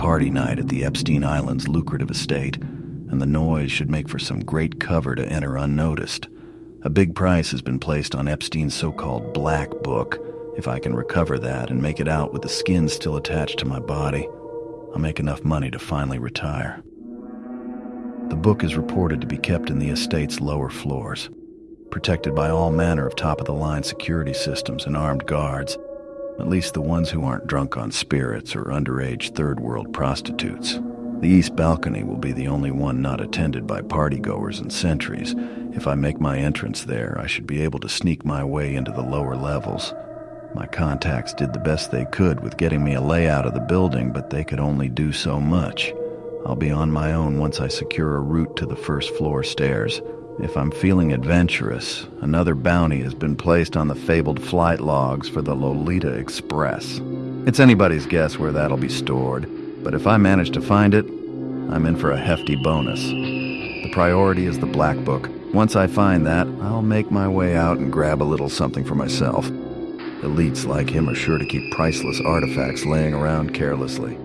party night at the Epstein Island's lucrative estate, and the noise should make for some great cover to enter unnoticed. A big price has been placed on Epstein's so called Black Book. If I can recover that and make it out with the skin still attached to my body, I'll make enough money to finally retire. The book is reported to be kept in the estate's lower floors, protected by all manner of top of the line security systems and armed guards, at least the ones who aren't drunk on spirits or underage third world prostitutes. The east balcony will be the only one not attended by partygoers and sentries. If I make my entrance there, I should be able to sneak my way into the lower levels. My contacts did the best they could with getting me a layout of the building, but they could only do so much. I'll be on my own once I secure a route to the first floor stairs. If I'm feeling adventurous, another bounty has been placed on the fabled flight logs for the Lolita Express. It's anybody's guess where that'll be stored, but if I manage to find it, I'm in for a hefty bonus. The priority is the Black Book. Once I find that, I'll make my way out and grab a little something for myself. Elites like him are sure to keep priceless artifacts laying around carelessly.